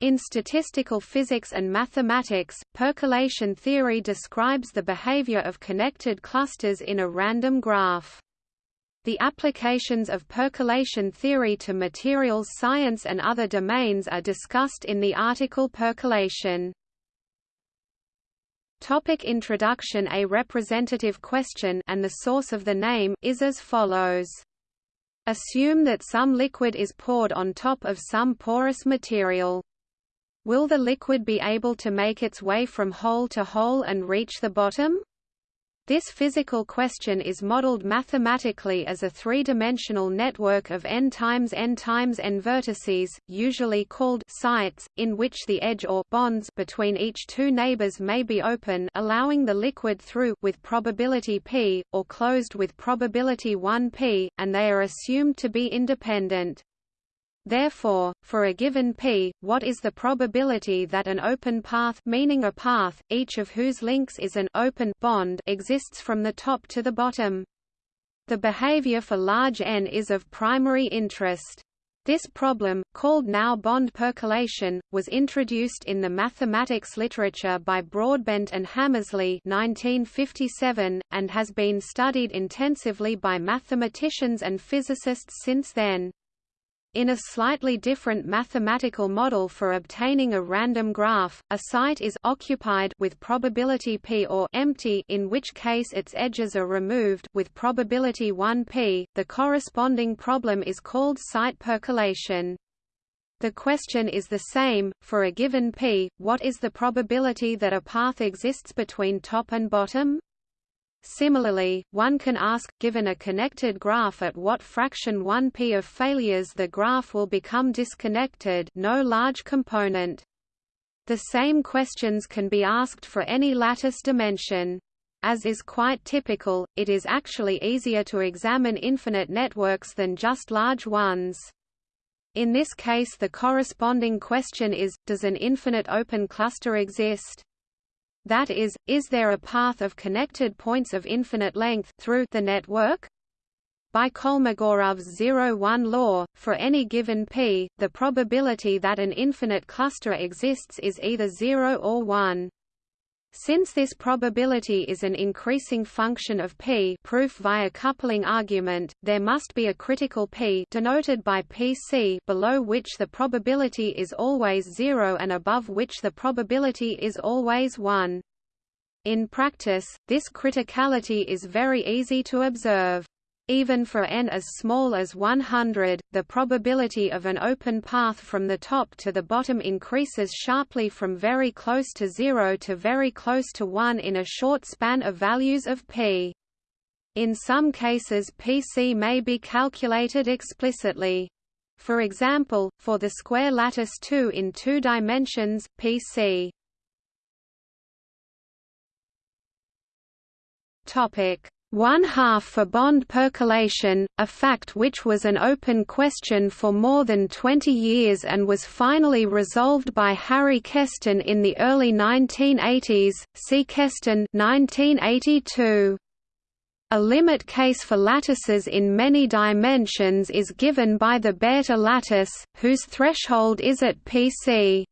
In statistical physics and mathematics, percolation theory describes the behavior of connected clusters in a random graph. The applications of percolation theory to materials science and other domains are discussed in the article Percolation. Topic introduction A representative question and the source of the name is as follows. Assume that some liquid is poured on top of some porous material. Will the liquid be able to make its way from hole to hole and reach the bottom? This physical question is modeled mathematically as a three-dimensional network of n times n times n vertices, usually called sites, in which the edge or bonds between each two neighbors may be open allowing the liquid through with probability p, or closed with probability 1p, and they are assumed to be independent. Therefore, for a given p, what is the probability that an open path meaning a path, each of whose links is an open bond exists from the top to the bottom? The behavior for large n is of primary interest. This problem, called now bond percolation, was introduced in the mathematics literature by Broadbent and Hammersley 1957, and has been studied intensively by mathematicians and physicists since then. In a slightly different mathematical model for obtaining a random graph, a site is occupied with probability p or empty in which case its edges are removed with probability 1p. The corresponding problem is called site percolation. The question is the same, for a given p, what is the probability that a path exists between top and bottom? Similarly, one can ask, given a connected graph at what fraction 1p of failures the graph will become disconnected no large component. The same questions can be asked for any lattice dimension. As is quite typical, it is actually easier to examine infinite networks than just large ones. In this case the corresponding question is, does an infinite open cluster exist? That is, is there a path of connected points of infinite length through the network? By Kolmogorov's zero-one law, for any given p, the probability that an infinite cluster exists is either 0 or 1. Since this probability is an increasing function of p proof via coupling argument, there must be a critical p denoted by pc below which the probability is always 0 and above which the probability is always 1. In practice, this criticality is very easy to observe. Even for n as small as 100, the probability of an open path from the top to the bottom increases sharply from very close to 0 to very close to 1 in a short span of values of p. In some cases pc may be calculated explicitly. For example, for the square lattice 2 in two dimensions, pc Topic one half for bond percolation, a fact which was an open question for more than 20 years and was finally resolved by Harry Kesten in the early 1980s. See Kesten 1982. A limit case for lattices in many dimensions is given by the Bethe lattice, whose threshold is at pc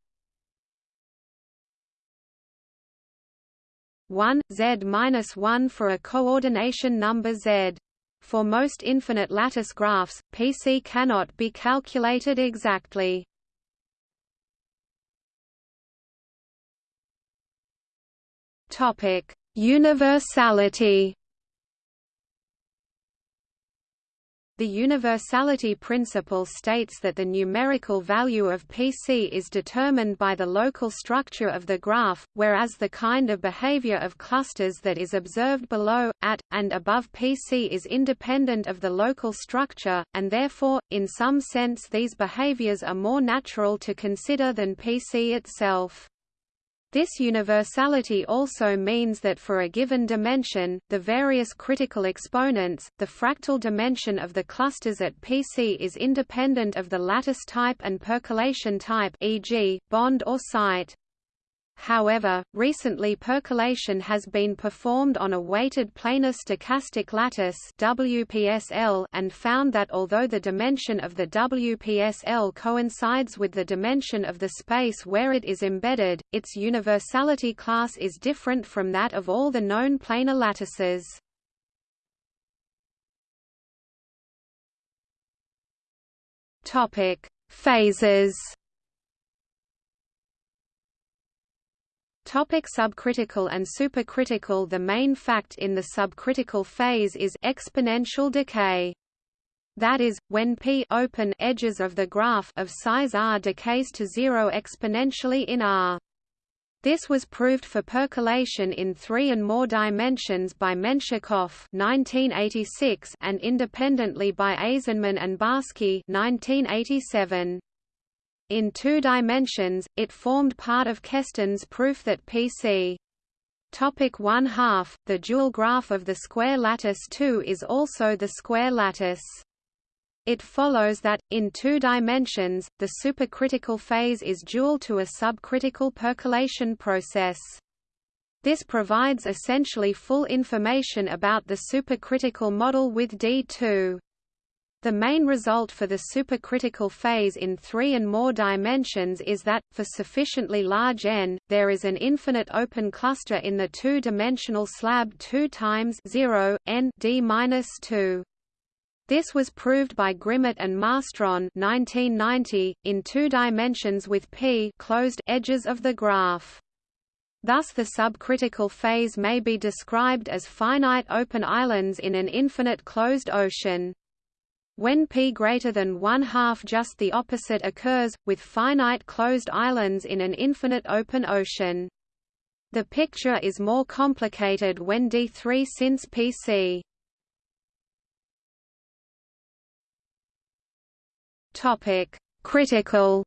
1, z-1 for a coordination number z. For most infinite lattice graphs, PC cannot be calculated exactly. Topic: Universality The universality principle states that the numerical value of Pc is determined by the local structure of the graph, whereas the kind of behavior of clusters that is observed below, at, and above Pc is independent of the local structure, and therefore, in some sense these behaviors are more natural to consider than Pc itself. This universality also means that for a given dimension, the various critical exponents, the fractal dimension of the clusters at PC is independent of the lattice type and percolation type e.g., bond or site. However, recently percolation has been performed on a weighted planar stochastic lattice WPSL and found that although the dimension of the WPSL coincides with the dimension of the space where it is embedded, its universality class is different from that of all the known planar lattices. Topic: Phases Topic subcritical and supercritical The main fact in the subcritical phase is exponential decay. That is, when p open edges of the graph of size r decays to zero exponentially in r. This was proved for percolation in three and more dimensions by Menshikov (1986) and independently by Aizenman and Barsky (1987). In two dimensions, it formed part of Kesten's proof that PC Topic 1 half, the dual graph of the square lattice 2 is also the square lattice. It follows that, in two dimensions, the supercritical phase is dual to a subcritical percolation process. This provides essentially full information about the supercritical model with D2. The main result for the supercritical phase in three and more dimensions is that, for sufficiently large n, there is an infinite open cluster in the two-dimensional slab 2 times 0, n d-2. This was proved by Grimmett and Marstrand 1990, in two dimensions with p closed edges of the graph. Thus the subcritical phase may be described as finite open islands in an infinite closed ocean. When p greater than one half just the opposite occurs, with finite closed islands in an infinite open ocean. The picture is more complicated when D3 since PC. Topic: Critical.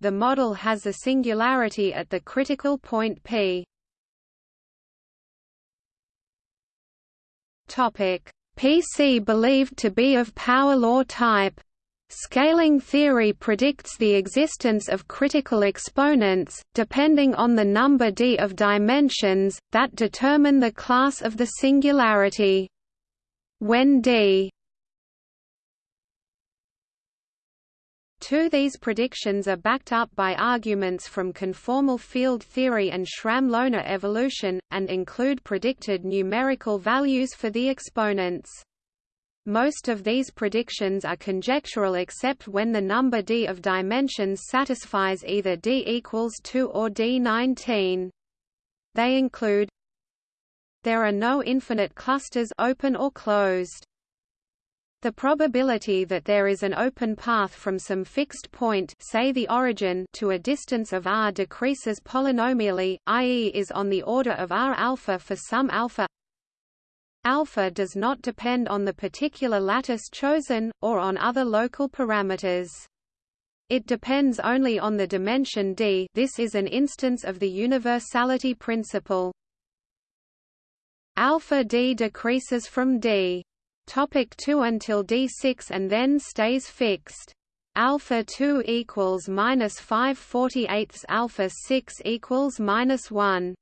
The model has a singularity at the critical point p. PC believed to be of power law type. Scaling theory predicts the existence of critical exponents, depending on the number d of dimensions, that determine the class of the singularity. When d Two these predictions are backed up by arguments from conformal field theory and Schramm-Loewner evolution, and include predicted numerical values for the exponents. Most of these predictions are conjectural except when the number d of dimensions satisfies either d equals 2 or d19. They include There are no infinite clusters open or closed. The probability that there is an open path from some fixed point say the origin to a distance of r decreases polynomially, i.e. is on the order of r alpha for some alpha alpha does not depend on the particular lattice chosen, or on other local parameters. It depends only on the dimension d this is an instance of the universality principle. Alpha d decreases from d Topic 2 until D6 and then stays fixed. Alpha 2 equals minus 5 48 alpha 6 equals minus 1.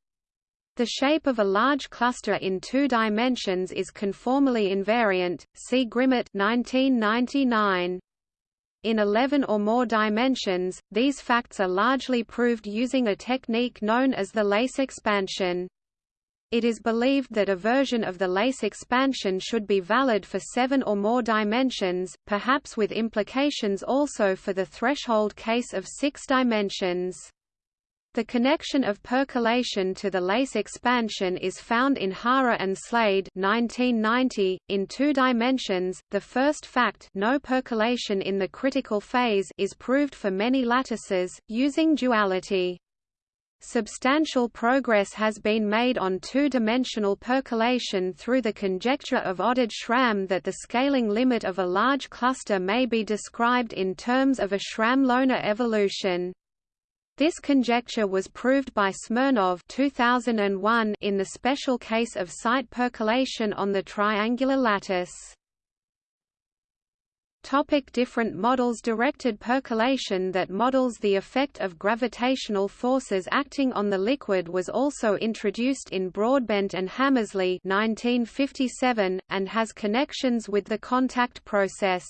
The shape of a large cluster in two dimensions is conformally invariant. See Grimmett 1999. In 11 or more dimensions, these facts are largely proved using a technique known as the lace expansion. It is believed that a version of the lace expansion should be valid for seven or more dimensions, perhaps with implications also for the threshold case of six dimensions. The connection of percolation to the lace expansion is found in Hara and Slade 1990, in two dimensions. The first fact no percolation in the critical phase is proved for many lattices, using duality. Substantial progress has been made on two-dimensional percolation through the conjecture of Oded-Schramm that the scaling limit of a large cluster may be described in terms of a Schramm-Loewner evolution. This conjecture was proved by Smirnov 2001 in the special case of site percolation on the triangular lattice. Topic different models Directed percolation that models the effect of gravitational forces acting on the liquid was also introduced in Broadbent and Hammersley 1957, and has connections with the contact process.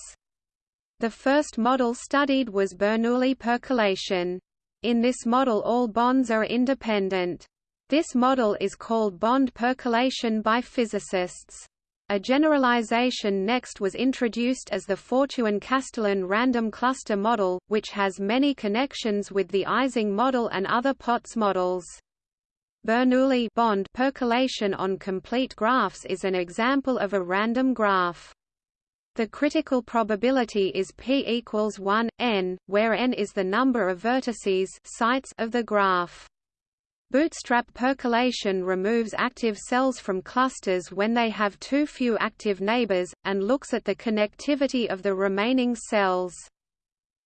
The first model studied was Bernoulli percolation. In this model all bonds are independent. This model is called bond percolation by physicists. A generalization next was introduced as the Fortuin-Kasteleyn random cluster model, which has many connections with the Ising model and other Potts models. Bernoulli bond percolation on complete graphs is an example of a random graph. The critical probability is p equals 1, n, where n is the number of vertices sites of the graph. Bootstrap percolation removes active cells from clusters when they have too few active neighbors, and looks at the connectivity of the remaining cells.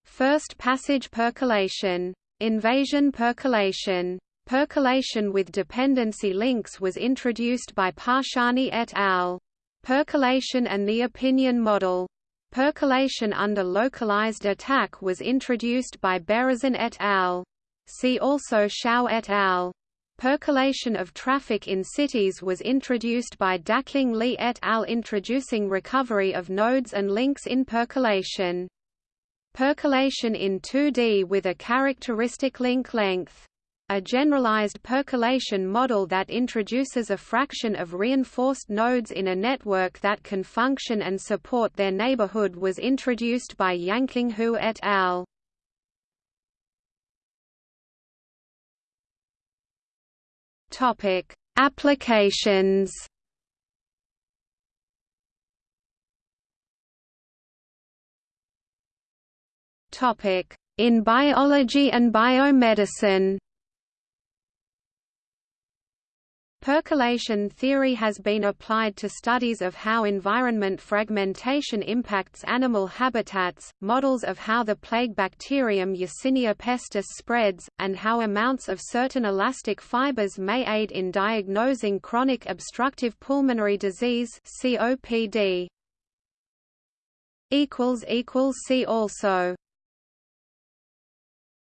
First passage percolation. Invasion percolation. Percolation with dependency links was introduced by Parshani et al. Percolation and the opinion model. Percolation under localized attack was introduced by Berezin et al. See also Shao et al. Percolation of traffic in cities was introduced by Daqing Li et al. introducing recovery of nodes and links in percolation. Percolation in 2D with a characteristic link length. A generalized percolation model that introduces a fraction of reinforced nodes in a network that can function and support their neighborhood was introduced by Yanqing Hu et al. Topic: Applications. Topic: In biology and biomedicine. Percolation theory has been applied to studies of how environment fragmentation impacts animal habitats, models of how the plague bacterium Yersinia pestis spreads, and how amounts of certain elastic fibers may aid in diagnosing chronic obstructive pulmonary disease COPD. See also